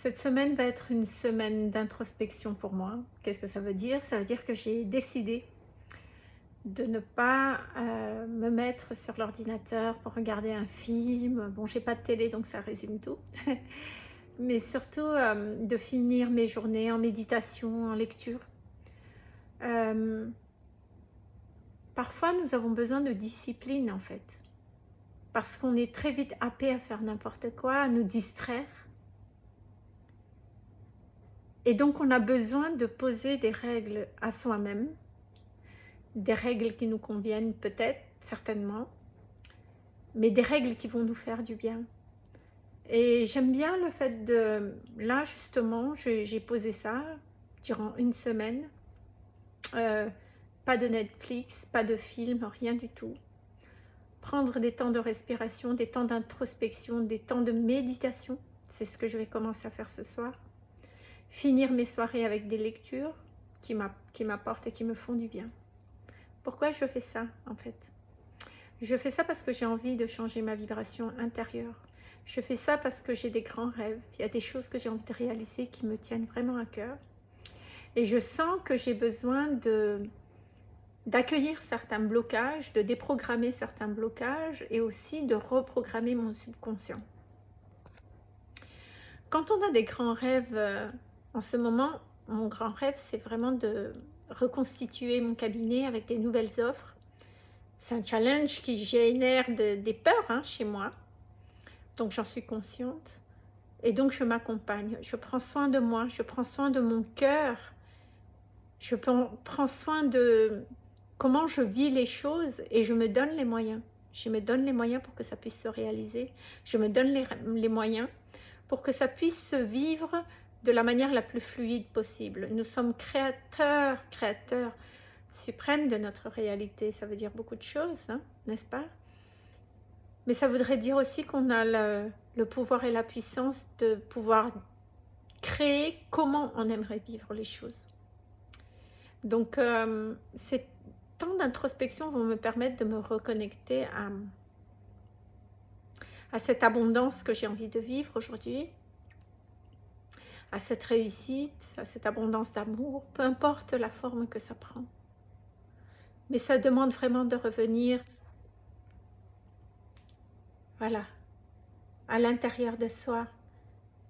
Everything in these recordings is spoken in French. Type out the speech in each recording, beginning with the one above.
Cette semaine va être une semaine d'introspection pour moi. Qu'est-ce que ça veut dire? Ça veut dire que j'ai décidé de ne pas euh, me mettre sur l'ordinateur pour regarder un film. Bon, j'ai pas de télé, donc ça résume tout. Mais surtout euh, de finir mes journées en méditation, en lecture. Euh, parfois, nous avons besoin de discipline, en fait. Parce qu'on est très vite happé à faire n'importe quoi, à nous distraire. Et donc, on a besoin de poser des règles à soi-même, des règles qui nous conviennent peut-être, certainement, mais des règles qui vont nous faire du bien. Et j'aime bien le fait de... Là, justement, j'ai posé ça durant une semaine. Euh, pas de Netflix, pas de film, rien du tout. Prendre des temps de respiration, des temps d'introspection, des temps de méditation. C'est ce que je vais commencer à faire ce soir finir mes soirées avec des lectures qui m'apportent et qui me font du bien. Pourquoi je fais ça en fait? Je fais ça parce que j'ai envie de changer ma vibration intérieure. Je fais ça parce que j'ai des grands rêves. Il y a des choses que j'ai envie de réaliser qui me tiennent vraiment à cœur. Et je sens que j'ai besoin de d'accueillir certains blocages, de déprogrammer certains blocages et aussi de reprogrammer mon subconscient. Quand on a des grands rêves euh, en ce moment, mon grand rêve, c'est vraiment de reconstituer mon cabinet avec des nouvelles offres. C'est un challenge qui génère des peurs hein, chez moi. Donc, j'en suis consciente. Et donc, je m'accompagne. Je prends soin de moi. Je prends soin de mon cœur. Je prends soin de comment je vis les choses et je me donne les moyens. Je me donne les moyens pour que ça puisse se réaliser. Je me donne les, les moyens pour que ça puisse se vivre de la manière la plus fluide possible. Nous sommes créateurs, créateurs suprêmes de notre réalité. Ça veut dire beaucoup de choses, hein, n'est-ce pas? Mais ça voudrait dire aussi qu'on a le, pouvoir et la puissance de pouvoir créer comment on aimerait vivre les choses. Donc, euh, ces temps d'introspection vont me permettre de me reconnecter à, à cette abondance que j'ai envie de vivre aujourd'hui, à cette réussite, à cette abondance d'amour, peu importe la forme que ça prend. Mais ça demande vraiment de revenir, voilà, à l'intérieur de soi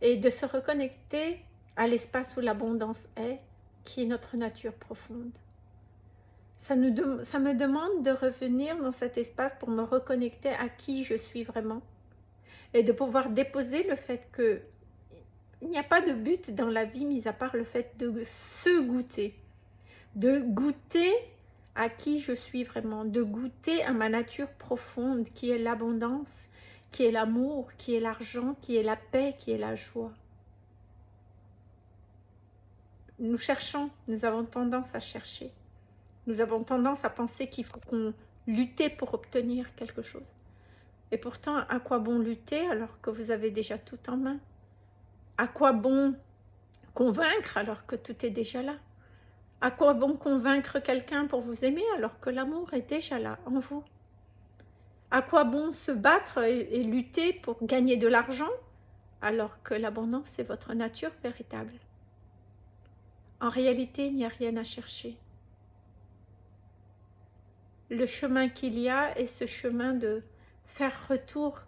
et de se reconnecter à l'espace où l'abondance est, qui est notre nature profonde. Ça, nous ça me demande de revenir dans cet espace pour me reconnecter à qui je suis vraiment et de pouvoir déposer le fait que il n'y a pas de but dans la vie, mis à part le fait de se goûter. De goûter à qui je suis vraiment, de goûter à ma nature profonde qui est l'abondance, qui est l'amour, qui est l'argent, qui est la paix, qui est la joie. Nous cherchons, nous avons tendance à chercher. Nous avons tendance à penser qu'il faut qu'on lutte pour obtenir quelque chose. Et pourtant, à quoi bon lutter alors que vous avez déjà tout en main? À quoi bon convaincre alors que tout est déjà là? À quoi bon convaincre quelqu'un pour vous aimer alors que l'amour est déjà là en vous? À quoi bon se battre et, lutter pour gagner de l'argent alors que l'abondance est votre nature véritable? En réalité, il n'y a rien à chercher. Le chemin qu'il y a est ce chemin de faire retour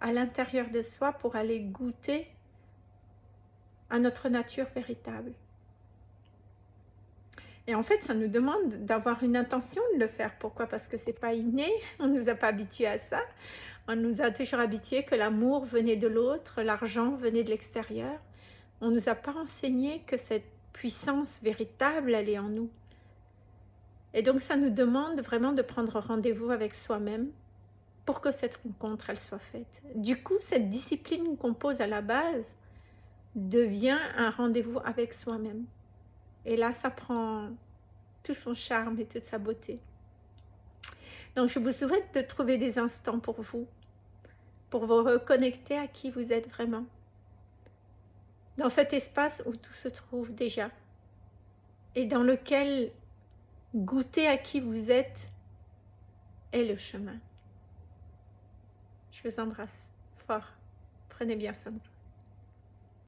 à l'intérieur de soi pour aller goûter à notre nature véritable. Et en fait, ça nous demande d'avoir une intention de le faire. Pourquoi? Parce que c'est pas inné, on nous a pas habitués à ça. On nous a toujours habitués que l'amour venait de l'autre, l'argent venait de l'extérieur. On nous a pas enseigné que cette puissance véritable, elle est en nous. Et donc, ça nous demande vraiment de prendre rendez-vous avec soi-même pour que cette rencontre, elle soit faite. Du coup, cette discipline qu'on pose à la base, devient un rendez-vous avec soi-même. Et là, ça prend tout son charme et toute sa beauté. Donc, je vous souhaite de trouver des instants pour vous, pour vous reconnecter à qui vous êtes vraiment. Dans cet espace où tout se trouve déjà et dans lequel goûter à qui vous êtes est le chemin. Je vous embrasse fort. Prenez bien soin de vous.